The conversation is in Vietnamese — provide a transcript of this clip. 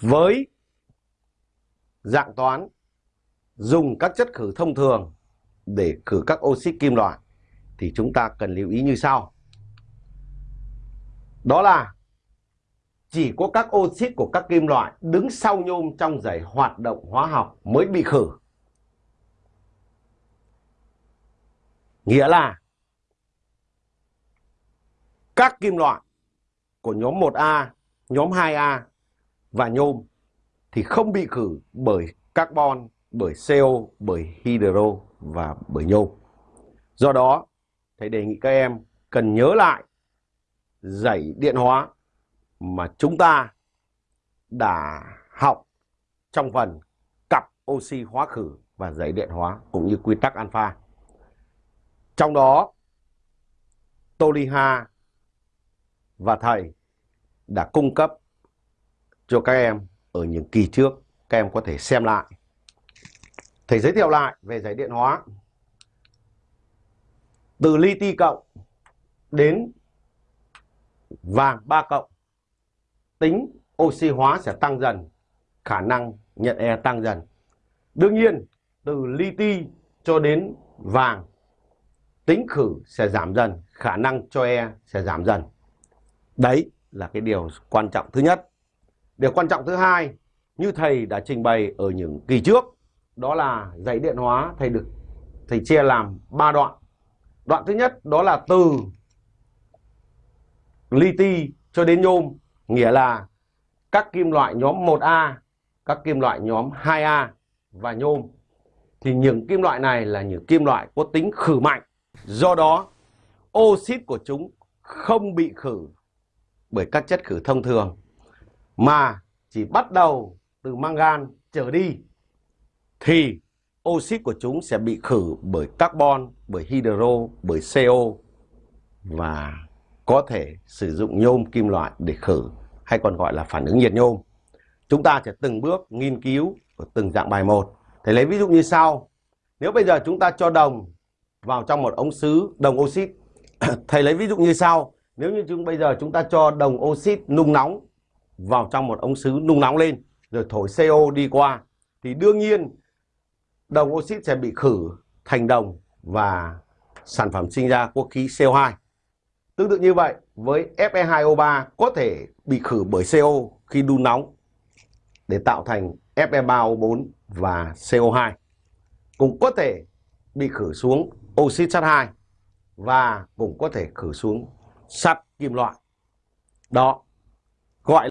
với dạng toán dùng các chất khử thông thường để khử các oxit kim loại thì chúng ta cần lưu ý như sau. Đó là chỉ có các oxit của các kim loại đứng sau nhôm trong dãy hoạt động hóa học mới bị khử. Nghĩa là các kim loại của nhóm 1A, nhóm 2A và nhôm thì không bị khử bởi carbon, bởi CO, bởi hydro và bởi nhôm. Do đó, thầy đề nghị các em cần nhớ lại dãy điện hóa mà chúng ta đã học trong phần cặp oxy hóa khử và dãy điện hóa cũng như quy tắc alpha. Trong đó, Toliha và thầy đã cung cấp cho các em ở những kỳ trước. Các em có thể xem lại. Thầy giới thiệu lại về giải điện hóa. Từ li ti cộng đến vàng 3 cộng tính oxy hóa sẽ tăng dần, khả năng nhận E tăng dần. Đương nhiên, từ li ti cho đến vàng, tính khử sẽ giảm dần, khả năng cho E sẽ giảm dần. Đấy là cái điều quan trọng thứ nhất. Điều quan trọng thứ hai, như thầy đã trình bày ở những kỳ trước, đó là dãy điện hóa thầy được thầy chia làm 3 đoạn. Đoạn thứ nhất đó là từ li ti cho đến nhôm Nghĩa là các kim loại nhóm 1A, các kim loại nhóm 2A và nhôm thì những kim loại này là những kim loại có tính khử mạnh. Do đó, oxit của chúng không bị khử bởi các chất khử thông thường mà chỉ bắt đầu từ mangan trở đi thì oxit của chúng sẽ bị khử bởi carbon, bởi hydro, bởi CO và có thể sử dụng nhôm kim loại để khử hay còn gọi là phản ứng nhiệt nhôm. Chúng ta sẽ từng bước nghiên cứu ở từng dạng bài một. Thầy lấy ví dụ như sau. Nếu bây giờ chúng ta cho đồng vào trong một ống sứ đồng oxit. Thầy lấy ví dụ như sau. Nếu như chúng bây giờ chúng ta cho đồng oxit nung nóng vào trong một ống sứ nung nóng lên rồi thổi CO đi qua thì đương nhiên đồng oxit sẽ bị khử thành đồng và sản phẩm sinh ra của khí CO2. Tương tự như vậy, với Fe2O3 có thể bị khử bởi CO khi đun nóng để tạo thành Fe3O4 và CO2. Cũng có thể bị khử xuống oxit sắt 2 và cũng có thể khử xuống sắt kim loại. Đó